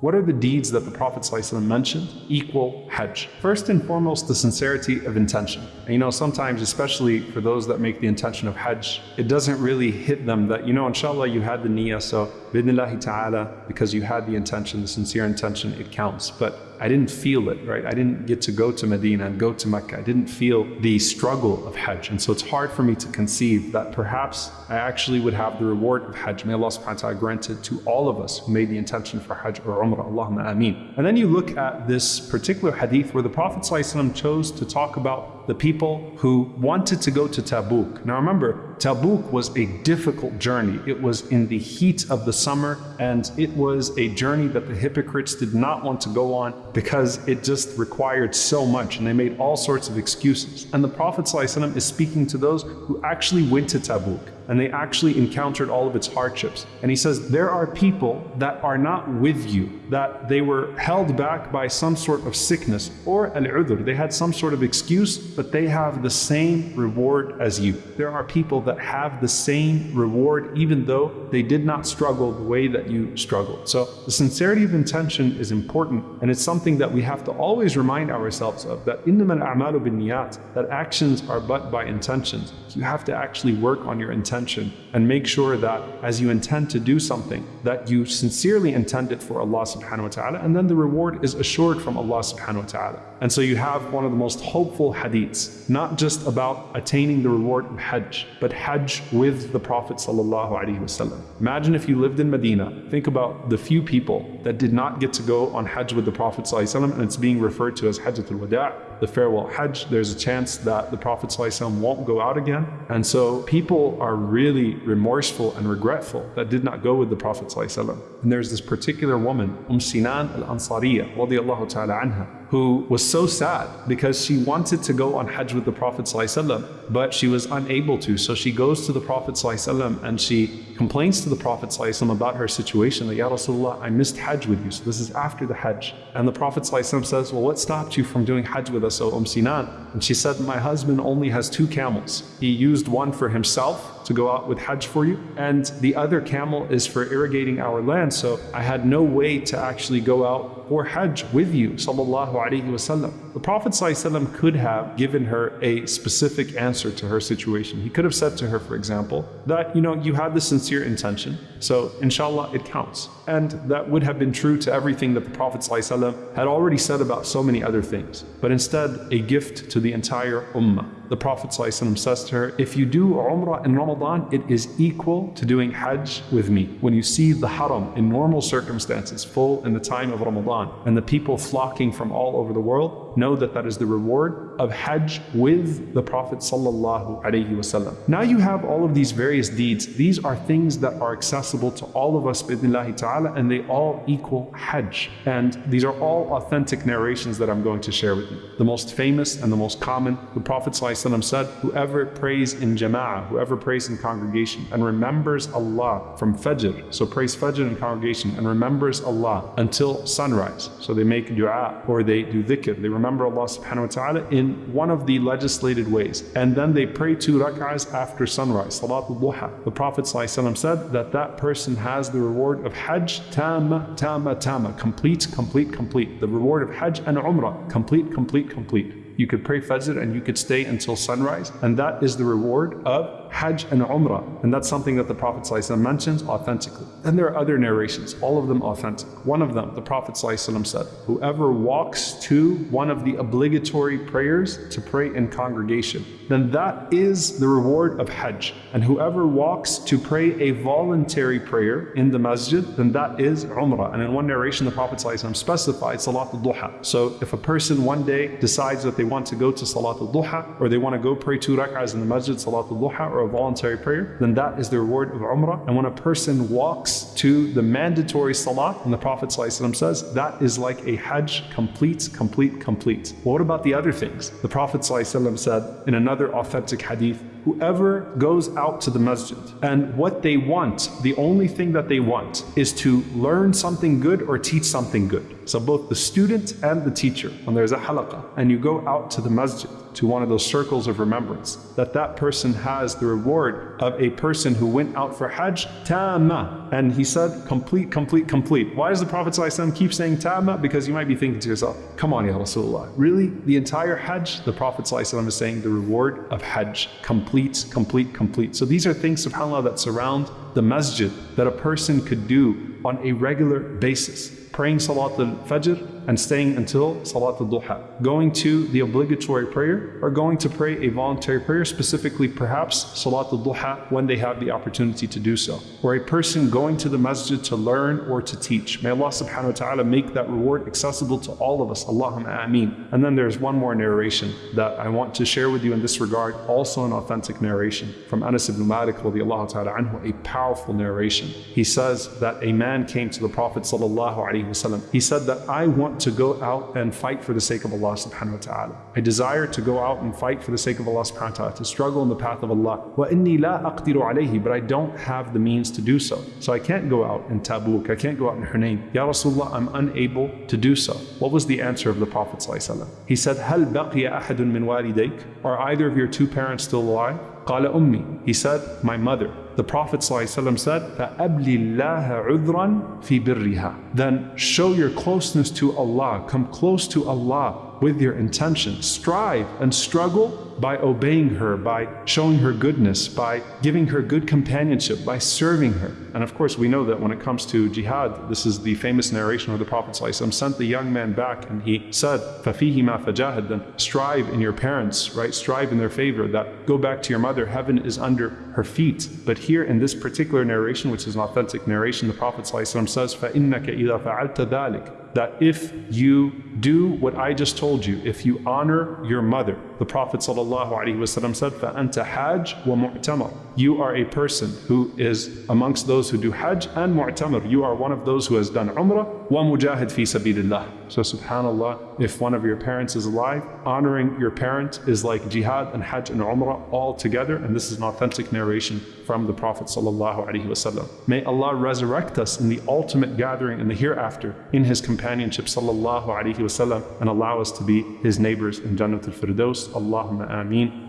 What are the deeds that the Prophet mentioned? Equal Hajj. First and foremost, the sincerity of intention. And you know, sometimes, especially for those that make the intention of Hajj, it doesn't really hit them that, you know, inshallah, you had the niyyah, so bidnillahi ta'ala, because you had the intention, the sincere intention, it counts. But I didn't feel it, right? I didn't get to go to Medina and go to Mecca. I didn't feel the struggle of Hajj. And so it's hard for me to conceive that perhaps I actually would have the reward of Hajj. May Allah subhanahu wa ta'ala grant it to all of us who made the intention for Hajj or Umrah. Allahumma ameen. And then you look at this particular hadith where the Prophet chose to talk about the people who wanted to go to Tabuk. Now remember, Tabuk was a difficult journey. It was in the heat of the summer and it was a journey that the hypocrites did not want to go on because it just required so much and they made all sorts of excuses. And the Prophet ﷺ is speaking to those who actually went to Tabuk and they actually encountered all of its hardships. And he says, there are people that are not with you, that they were held back by some sort of sickness or al-udhr. They had some sort of excuse, but they have the same reward as you. There are people that have the same reward even though they did not struggle the way that you struggled. So the sincerity of intention is important and it's something that we have to always remind ourselves of that إِنَّمَا الْأَعْمَالُ بِالنِّيَّاتِ that actions are but by intentions. You have to actually work on your intention intention and make sure that as you intend to do something, that you sincerely intend it for Allah subhanahu wa ta'ala, and then the reward is assured from Allah subhanahu wa ta'ala. And so you have one of the most hopeful hadiths, not just about attaining the reward of Hajj, but Hajj with the Prophet wasallam. Imagine if you lived in Medina, think about the few people that did not get to go on Hajj with the Prophet wasallam, and it's being referred to as Hajjatul Wada' the farewell Hajj, there's a chance that the Prophet ﷺ won't go out again. And so people are really remorseful and regretful that did not go with the Prophet ﷺ. And there's this particular woman, Umm Sinan al-Ansariya, radiallahu ta'ala anha, who was so sad because she wanted to go on Hajj with the Prophet ﷺ, but she was unable to. So she goes to the Prophet ﷺ and she complains to the Prophet ﷺ about her situation that, Ya Rasulullah, I missed Hajj with you. So this is after the Hajj. And the Prophet ﷺ says, well, what stopped you from doing Hajj with us, Umm Sinan? And she said, my husband only has two camels. He used one for himself to go out with Hajj for you. And the other camel is for irrigating our land. So I had no way to actually go out for Hajj with you, sallallahu alaihi wasallam. The Prophet ﷺ could have given her a specific answer to her situation. He could have said to her, for example, that, you know, you had the sincere intention, so inshallah it counts. And that would have been true to everything that the Prophet ﷺ had already said about so many other things. But instead, a gift to the entire ummah the Prophet ﷺ says to her, if you do Umrah in Ramadan, it is equal to doing Hajj with me. When you see the Haram in normal circumstances full in the time of Ramadan and the people flocking from all over the world, know that that is the reward of Hajj with the Prophet ﷺ. Now you have all of these various deeds. These are things that are accessible to all of us ta'ala and they all equal Hajj. And these are all authentic narrations that I'm going to share with you. The most famous and the most common, the Prophet ﷺ said, whoever prays in jama'ah, whoever prays in congregation and remembers Allah from Fajr, so prays Fajr in congregation and remembers Allah until sunrise. So they make dua or they do dhikr, they remember Allah subhanahu wa ta'ala in one of the legislated ways. And then they pray two rak'ahs after sunrise, salatul duha. The Prophet said that that person has the reward of Hajj tama, tama, tama, complete, complete, complete. The reward of Hajj and Umrah, complete, complete, complete. You could pray Fajr and you could stay until sunrise. And that is the reward of Hajj and Umrah. And that's something that the Prophet ﷺ mentions authentically. Then there are other narrations, all of them authentic. One of them, the Prophet ﷺ said, whoever walks to one of the obligatory prayers to pray in congregation, then that is the reward of Hajj. And whoever walks to pray a voluntary prayer in the masjid, then that is Umrah. And in one narration, the Prophet ﷺ specified Salat al-Duha. So if a person one day decides that they want to go to Salat al-Duha, or they want to go pray two rak'ahs in the masjid, Salat al-Duha, or a voluntary prayer, then that is the reward of Umrah. And when a person walks to the mandatory Salah, and the Prophet ﷺ says, that is like a Hajj complete, complete, complete. Well, what about the other things? The Prophet ﷺ said in another authentic hadith, whoever goes out to the masjid and what they want, the only thing that they want is to learn something good or teach something good. So both the student and the teacher, when there's a halaqah and you go out to the masjid, to one of those circles of remembrance, that that person has the reward of a person who went out for Hajj tamma. And he said, complete, complete, complete. Why does the Prophet ﷺ keep saying tamma? Because you might be thinking to yourself, come on, Ya Rasulullah. Really? The entire Hajj? The Prophet ﷺ is saying the reward of Hajj, complete, complete, complete. So these are things, subhanAllah, that surround the masjid that a person could do on a regular basis. Praying Salat al-Fajr, and staying until Salat al-Duha. Going to the obligatory prayer or going to pray a voluntary prayer, specifically perhaps Salat al-Duha when they have the opportunity to do so. Or a person going to the masjid to learn or to teach. May Allah subhanahu wa ta'ala make that reward accessible to all of us. Allahumma ameen. And then there's one more narration that I want to share with you in this regard, also an authentic narration from Anas ibn Malik radiallahu ta'ala anhu, a powerful narration. He says that a man came to the Prophet sallallahu alaihi wasallam. He said that I want to go out and fight for the sake of Allah subhanahu wa ta'ala. I desire to go out and fight for the sake of Allah subhanahu wa ta'ala, to struggle in the path of Allah. وَإِنِّي لَا أَقْدِرُ عَلَيْهِ But I don't have the means to do so. So I can't go out in Tabuk, I can't go out in Hunayn. Ya Rasulullah, I'm unable to do so. What was the answer of the Prophet He said, هَلْ بَقِيَ أَحَدٌ مِّن وَالِدَيْكَ Are either of your two parents still alive? قال أمي. He said, my mother. The Prophet ﷺ said, فَأَبْلِ اللَّهَ عُذْرًا فِي بِرِّهَا Then show your closeness to Allah, come close to Allah with your intention. Strive and struggle by obeying her, by showing her goodness, by giving her good companionship, by serving her. And of course, we know that when it comes to jihad, this is the famous narration of the Prophet ﷺ sent the young man back and he said, فَفِيهِ مَا فَجَاهَدْ Then strive in your parents, right? Strive in their favor, that go back to your mother, heaven is under her feet. But here in this particular narration, which is an authentic narration, the Prophet ﷺ says, فَإِنَّكَ إِذَا فَعَلْتَ ذَلِكَ that if you do what I just told you, if you honor your mother, the Prophet ﷺ said, فَأَنْتَ حَاجْ وَمُعْتَمَرْ You are a person who is amongst those who do Hajj and Mu'tamar. You are one of those who has done Umrah وَمُجَاهِد فِي سَبِيلِ اللَّهِ So subhanAllah, if one of your parents is alive, honoring your parent is like jihad and Hajj and Umrah all together. And this is an authentic narration from the Prophet ﷺ. May Allah resurrect us in the ultimate gathering in the hereafter in His companionship sallallahu alaihi wasallam and allow us to be His neighbors in Jannat al-Firdaus. Allahumma ameen.